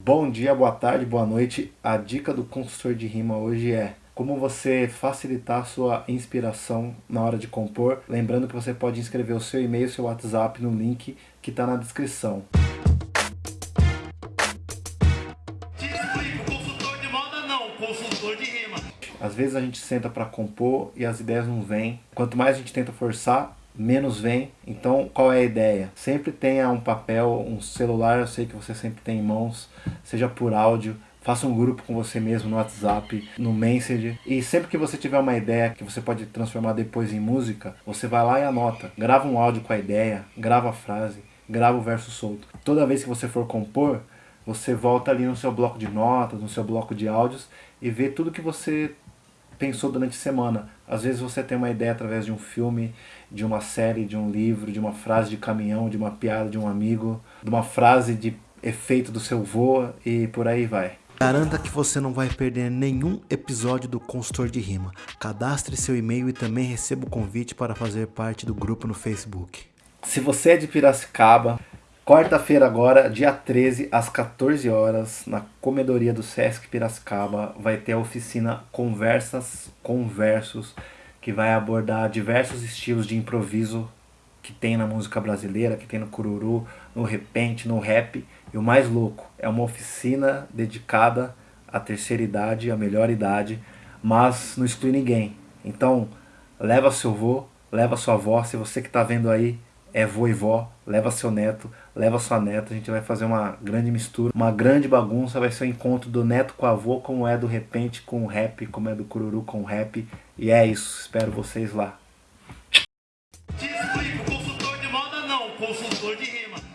Bom dia, boa tarde, boa noite. A dica do consultor de rima hoje é como você facilitar a sua inspiração na hora de compor. Lembrando que você pode inscrever o seu e-mail, seu WhatsApp no link que está na descrição. Às vezes a gente senta para compor e as ideias não vêm. Quanto mais a gente tenta forçar, menos vem. Então, qual é a ideia? Sempre tenha um papel, um celular, eu sei que você sempre tem em mãos, seja por áudio, faça um grupo com você mesmo no WhatsApp, no Messenger. E sempre que você tiver uma ideia que você pode transformar depois em música, você vai lá e anota. Grava um áudio com a ideia, grava a frase, grava o verso solto. Toda vez que você for compor, você volta ali no seu bloco de notas, no seu bloco de áudios e vê tudo que você pensou durante a semana. Às vezes você tem uma ideia através de um filme, de uma série, de um livro, de uma frase de caminhão, de uma piada de um amigo, de uma frase de efeito do seu vô e por aí vai. Garanta que você não vai perder nenhum episódio do Consultor de Rima. Cadastre seu e-mail e também receba o convite para fazer parte do grupo no Facebook. Se você é de Piracicaba, Quarta-feira agora, dia 13, às 14 horas, na comedoria do Sesc Piracicaba, vai ter a oficina Conversas Conversos, que vai abordar diversos estilos de improviso que tem na música brasileira, que tem no cururu, no repente, no rap. E o mais louco, é uma oficina dedicada à terceira idade, à melhor idade, mas não exclui ninguém. Então, leva seu vô, leva sua avó, se você que está vendo aí é voivó, leva seu neto, leva sua neta, a gente vai fazer uma grande mistura, uma grande bagunça, vai ser o um encontro do neto com a avô, como é do repente com o rap, como é do cururu com o rap, e é isso, espero vocês lá. Consultor de moda não, consultor de rima.